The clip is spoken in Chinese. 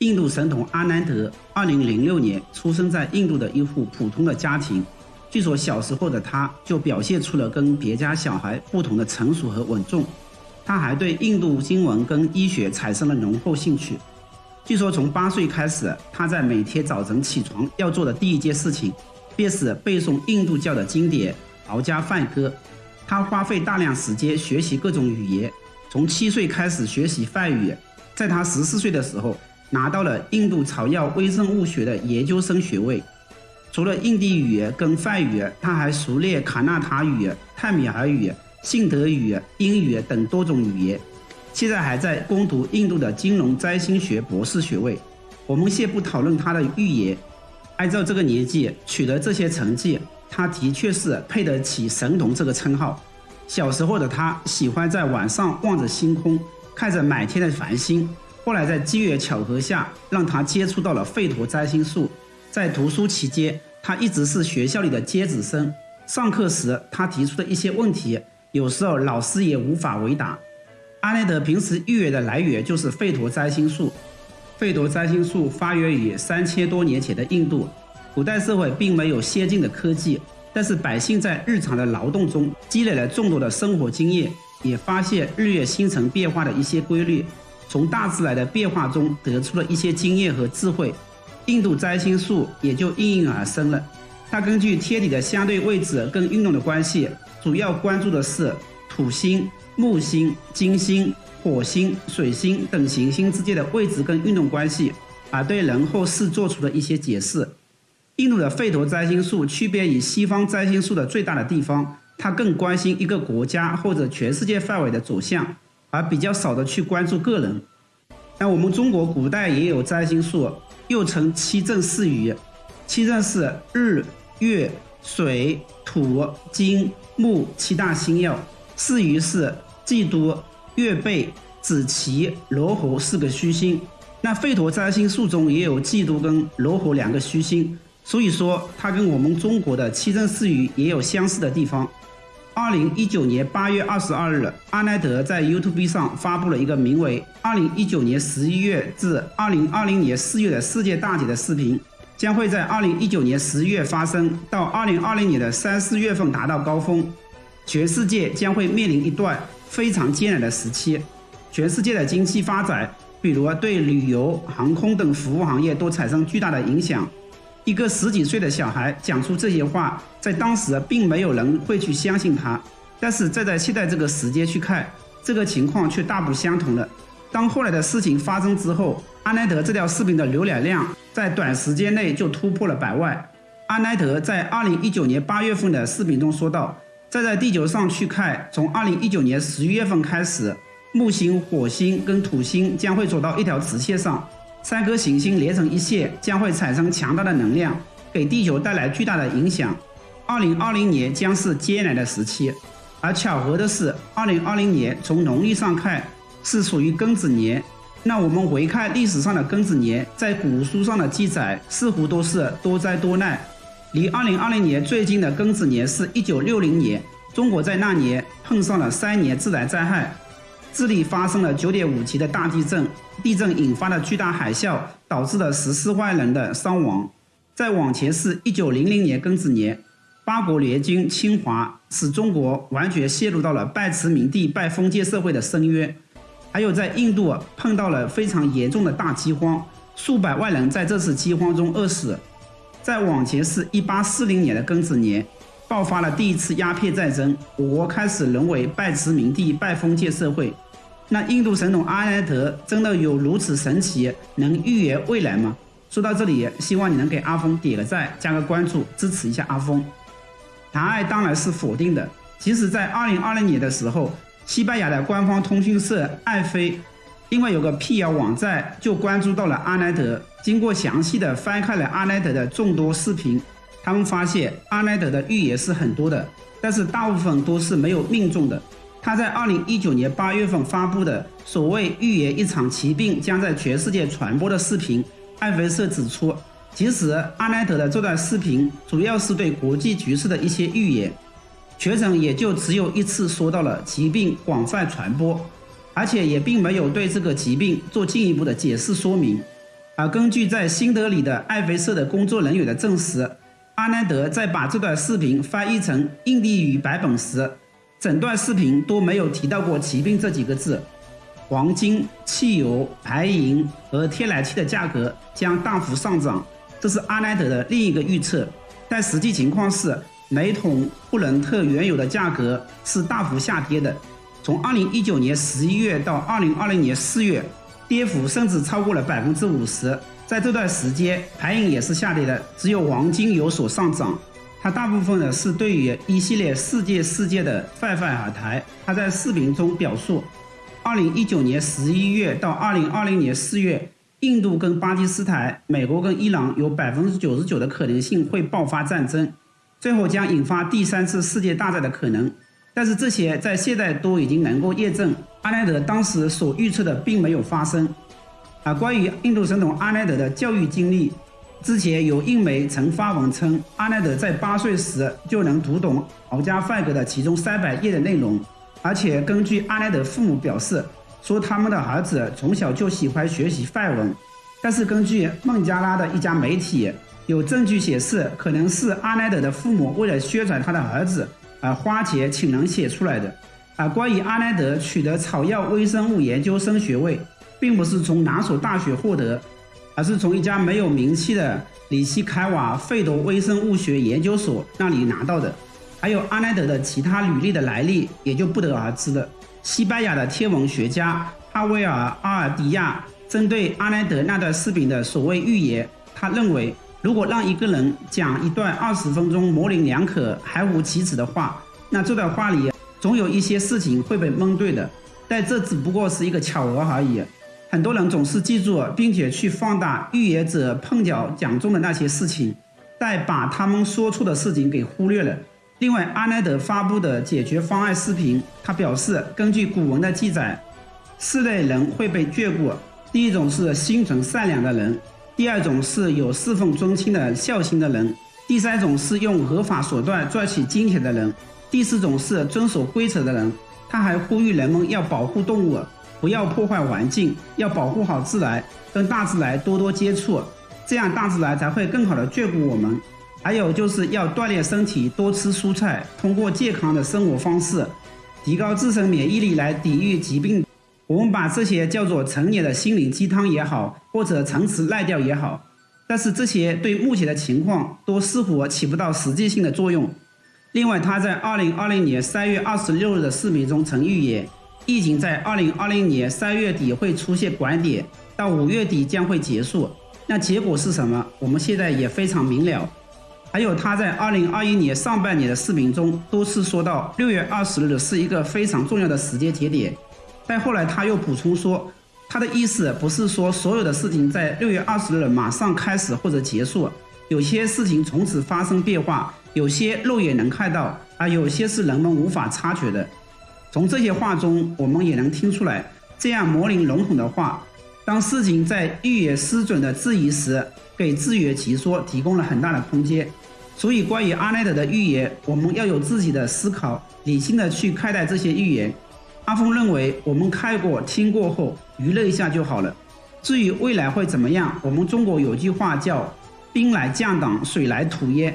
印度神童阿南德2006年出生在印度的一户普通的家庭。据说小时候的他就表现出了跟别家小孩不同的成熟和稳重。他还对印度经文跟医学产生了浓厚兴趣。据说从八岁开始，他在每天早晨起床要做的第一件事情，便是背诵印度教的经典《劳加梵歌》。他花费大量时间学习各种语言，从七岁开始学习梵语，在他十四岁的时候。拿到了印度草药微生物学的研究生学位。除了印地语跟梵语，他还熟练卡纳塔语、泰米尔语、信德语、英语等多种语言。现在还在攻读印度的金融占星学博士学位。我们先不讨论他的预言，按照这个年纪取得这些成绩，他的确是配得起神童这个称号。小时候的他喜欢在晚上望着星空，看着满天的繁星。后来在机缘巧合下，让他接触到了吠陀占星术。在读书期间，他一直是学校里的尖子生。上课时，他提出的一些问题，有时候老师也无法回答。阿内德平时预言的来源就是吠陀占星术。吠陀占星术发源于三千多年前的印度。古代社会并没有先进的科技，但是百姓在日常的劳动中积累了众多的生活经验，也发现日月星辰变化的一些规律。从大自然的变化中得出了一些经验和智慧，印度占星术也就应运而生了。它根据天体的相对位置跟运动的关系，主要关注的是土星、木星、金星、火星、水星等行星之间的位置跟运动关系，而对人后世做出了一些解释。印度的吠陀占星术区别于西方占星术的最大的地方，它更关心一个国家或者全世界范围的走向。而比较少的去关注个人。那我们中国古代也有占星术，又称七正四余。七正是日、月、水、土、金、木七大星耀，四余是季都、月背、子期、罗侯四个虚星。那吠陀占星术中也有季都跟罗侯两个虚星，所以说它跟我们中国的七正四余也有相似的地方。二零一九年八月二十二日，阿奈德在 YouTube 上发布了一个名为《二零一九年十一月至二零二零年四月的世界大节》的视频，将会在二零一九年十一月发生，到二零二零年的三四月份达到高峰，全世界将会面临一段非常艰难的时期，全世界的经济发展，比如对旅游、航空等服务行业都产生巨大的影响。一个十几岁的小孩讲出这些话，在当时并没有人会去相信他，但是再在现在这个时间去看，这个情况却大不相同了。当后来的事情发生之后，阿奈德这条视频的浏览量在短时间内就突破了百万。阿奈德在二零一九年八月份的视频中说道：“再在地球上去看，从二零一九年十一月份开始，木星、火星跟土星将会走到一条直线上。”三颗行星连成一线，将会产生强大的能量，给地球带来巨大的影响。二零二零年将是艰难的时期，而巧合的是，二零二零年从农历上看是属于庚子年。那我们回看历史上的庚子年，在古书上的记载似乎都是多灾多难。离二零二零年最近的庚子年是一九六零年，中国在那年碰上了三年自然灾害。智利发生了九点五级的大地震，地震引发了巨大海啸，导致了十四万人的伤亡。再往前是一九零零年庚子年，八国联军侵华，使中国完全陷入到了拜殖民地、拜封建社会的深渊。还有在印度碰到了非常严重的大饥荒，数百万人在这次饥荒中饿死。再往前是一八四零年的庚子年。爆发了第一次鸦片战争，我国开始沦为拜殖民地、拜封建社会。那印度神童阿南德真的有如此神奇，能预言未来吗？说到这里，希望你能给阿峰点个赞，加个关注，支持一下阿峰。答案当然是否定的。其实，在二零二零年的时候，西班牙的官方通讯社爱飞，因为有个辟谣网站，就关注到了阿南德。经过详细的翻看了阿南德的众多视频。他们发现阿莱德的预言是很多的，但是大部分都是没有命中的。他在二零一九年八月份发布的所谓预言一场疾病将在全世界传播的视频，艾菲社指出，其实阿奈德的这段视频主要是对国际局势的一些预言，全程也就只有一次说到了疾病广泛传播，而且也并没有对这个疾病做进一步的解释说明。而根据在新德里的艾菲社的工作人员的证实，阿南德在把这段视频翻译成印地语版本时，整段视频都没有提到过“骑兵”这几个字。黄金、汽油、白银和天然气的价格将大幅上涨，这是阿莱德的另一个预测。但实际情况是，每桶布伦特原油的价格是大幅下跌的，从2019年11月到2020年4月。跌幅甚至超过了百分之五十，在这段时间，白银也是下跌的，只有黄金有所上涨。它大部分呢是对于一系列世界事件的泛泛而谈。他在视频中表述，二零一九年十一月到二零二零年四月，印度跟巴基斯坦、美国跟伊朗有百分之九十九的可能性会爆发战争，最后将引发第三次世界大战的可能。但是这些在现在都已经能够验证，阿莱德当时所预测的并没有发生。啊，关于印度神童阿莱德的教育经历，之前有印媒曾发文称，阿奈德在八岁时就能读懂敖家梵格的其中三百页的内容，而且根据阿奈德父母表示，说他们的儿子从小就喜欢学习梵文。但是根据孟加拉的一家媒体，有证据显示，可能是阿奈德的父母为了宣传他的儿子。而花钱请人写出来的。而关于阿南德取得草药微生物研究生学位，并不是从哪所大学获得，而是从一家没有名气的里希凯瓦费德微生物学研究所那里拿到的。还有阿南德的其他履历的来历，也就不得而知了。西班牙的天文学家哈维尔阿尔迪亚针对阿南德那段视频的所谓预言，他认为。如果让一个人讲一段二十分钟模棱两可、含糊其辞的话，那这段话里总有一些事情会被蒙对的。但这只不过是一个巧合而已。很多人总是记住并且去放大预言者碰巧讲中的那些事情，但把他们说错的事情给忽略了。另外，阿奈德发布的解决方案视频，他表示，根据古文的记载，四类人会被眷顾。第一种是心存善良的人。第二种是有侍奉尊亲的孝心的人，第三种是用合法手段赚取金钱的人，第四种是遵守规则的人。他还呼吁人们要保护动物，不要破坏环境，要保护好自然，跟大自然多多接触，这样大自然才会更好的眷顾我们。还有就是要锻炼身体，多吃蔬菜，通过健康的生活方式，提高自身免疫力来抵御疾病。我们把这些叫做成年的心灵鸡汤也好，或者陈词滥调也好，但是这些对目前的情况都似乎起不到实际性的作用。另外，他在二零二零年三月二十六日的视频中曾预言，疫情在二零二零年三月底会出现拐点，到五月底将会结束。那结果是什么？我们现在也非常明了。还有他在二零二一年上半年的视频中多次说到，六月二十日是一个非常重要的时间节点。但后来他又补充说，他的意思不是说所有的事情在六月二十日马上开始或者结束，有些事情从此发生变化，有些肉眼能看到，而有些是人们无法察觉的。从这些话中，我们也能听出来，这样模棱笼统的话，当事情在预言失准的质疑时，给自圆其说提供了很大的空间。所以，关于阿奈德的预言，我们要有自己的思考，理性的去看待这些预言。阿峰认为，我们看过、听过后，娱乐一下就好了。至于未来会怎么样，我们中国有句话叫“兵来将挡，水来土掩”。